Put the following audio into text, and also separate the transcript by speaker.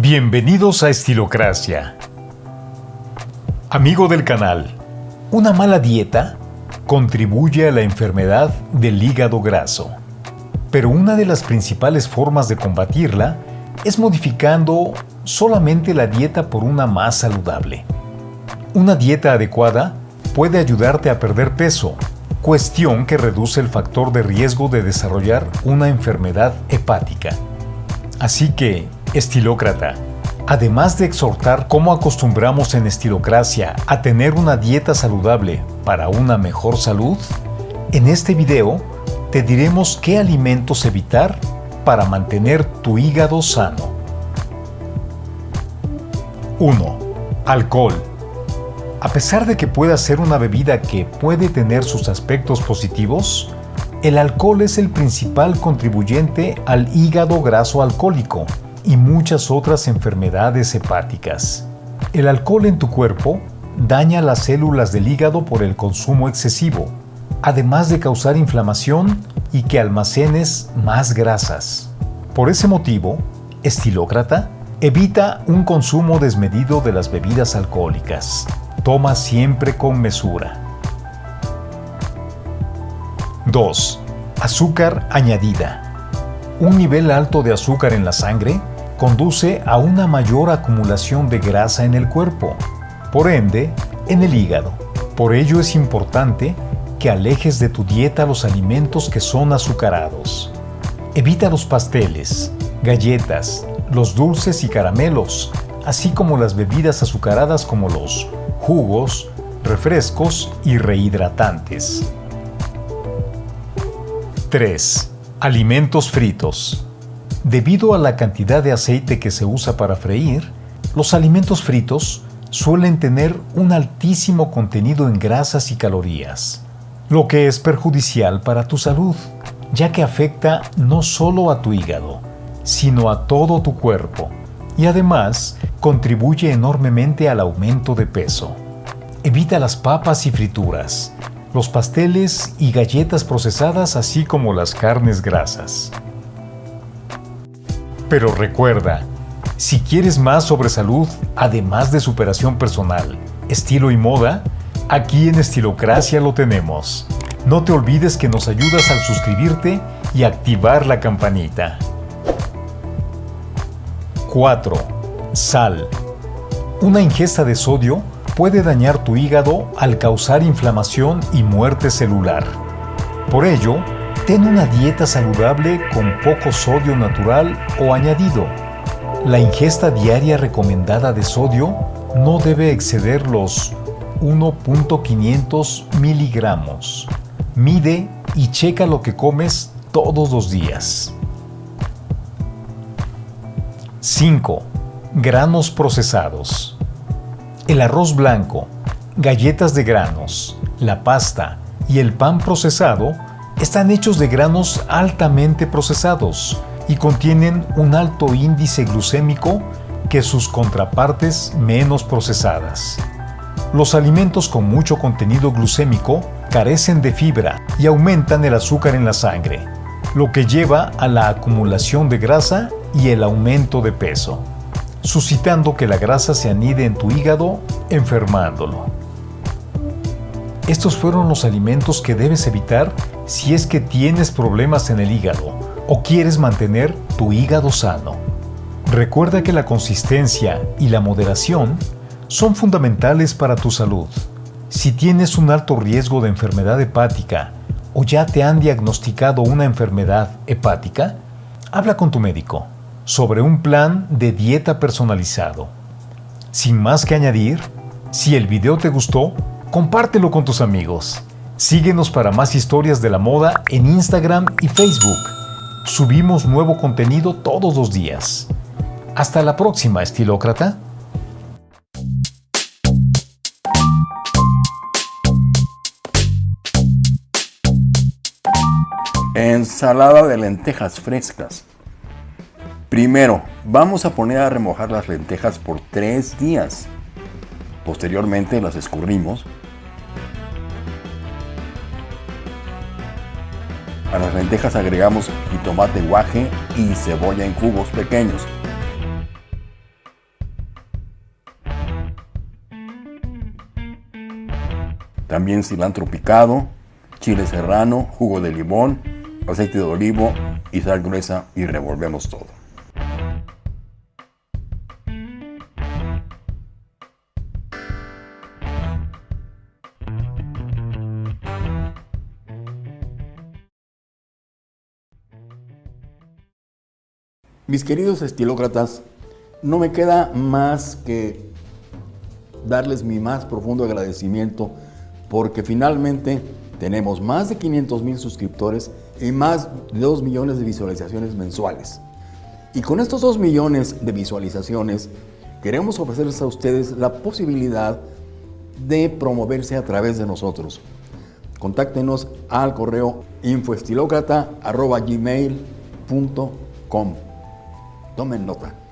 Speaker 1: Bienvenidos a Estilocracia. Amigo del canal, una mala dieta contribuye a la enfermedad del hígado graso. Pero una de las principales formas de combatirla es modificando solamente la dieta por una más saludable. Una dieta adecuada puede ayudarte a perder peso, cuestión que reduce el factor de riesgo de desarrollar una enfermedad hepática. Así que, estilócrata, además de exhortar cómo acostumbramos en Estilocracia a tener una dieta saludable para una mejor salud, en este video te diremos qué alimentos evitar para mantener tu hígado sano. 1. Alcohol. A pesar de que pueda ser una bebida que puede tener sus aspectos positivos, el alcohol es el principal contribuyente al hígado graso alcohólico y muchas otras enfermedades hepáticas. El alcohol en tu cuerpo daña las células del hígado por el consumo excesivo, además de causar inflamación y que almacenes más grasas. Por ese motivo, estilócrata, evita un consumo desmedido de las bebidas alcohólicas. Toma siempre con mesura. 2. Azúcar añadida. Un nivel alto de azúcar en la sangre conduce a una mayor acumulación de grasa en el cuerpo, por ende, en el hígado. Por ello es importante que alejes de tu dieta los alimentos que son azucarados. Evita los pasteles, galletas, los dulces y caramelos, así como las bebidas azucaradas como los jugos, refrescos y rehidratantes. 3. Alimentos fritos. Debido a la cantidad de aceite que se usa para freír, los alimentos fritos suelen tener un altísimo contenido en grasas y calorías, lo que es perjudicial para tu salud, ya que afecta no solo a tu hígado, sino a todo tu cuerpo, y además contribuye enormemente al aumento de peso. Evita las papas y frituras, los pasteles y galletas procesadas así como las carnes grasas. Pero recuerda, si quieres más sobre salud, además de superación personal, estilo y moda, aquí en Estilocracia lo tenemos. No te olvides que nos ayudas al suscribirte y activar la campanita. 4. Sal. Una ingesta de sodio puede dañar tu hígado al causar inflamación y muerte celular. Por ello, Ten una dieta saludable con poco sodio natural o añadido. La ingesta diaria recomendada de sodio no debe exceder los 1.500 miligramos. Mide y checa lo que comes todos los días. 5. Granos procesados. El arroz blanco, galletas de granos, la pasta y el pan procesado están hechos de granos altamente procesados y contienen un alto índice glucémico que sus contrapartes menos procesadas. Los alimentos con mucho contenido glucémico carecen de fibra y aumentan el azúcar en la sangre, lo que lleva a la acumulación de grasa y el aumento de peso, suscitando que la grasa se anide en tu hígado, enfermándolo. Estos fueron los alimentos que debes evitar si es que tienes problemas en el hígado o quieres mantener tu hígado sano. Recuerda que la consistencia y la moderación son fundamentales para tu salud. Si tienes un alto riesgo de enfermedad hepática o ya te han diagnosticado una enfermedad hepática, habla con tu médico sobre un plan de dieta personalizado. Sin más que añadir, si el video te gustó, compártelo con tus amigos. Síguenos para más historias de la moda en Instagram y Facebook. Subimos nuevo contenido todos los días. Hasta la próxima, estilócrata.
Speaker 2: Ensalada de lentejas frescas. Primero, vamos a poner a remojar las lentejas por 3 días. Posteriormente las escurrimos. A las lentejas agregamos jitomate guaje y cebolla en cubos pequeños. También cilantro picado, chile serrano, jugo de limón, aceite de olivo y sal gruesa y revolvemos todo. Mis queridos estilócratas, no me queda más que darles mi más profundo agradecimiento porque finalmente tenemos más de 500 mil suscriptores y más de 2 millones de visualizaciones mensuales. Y con estos 2 millones de visualizaciones queremos ofrecerles a ustedes la posibilidad de promoverse a través de nosotros. Contáctenos al correo infoestilocrata.gmail.com Tomen nota.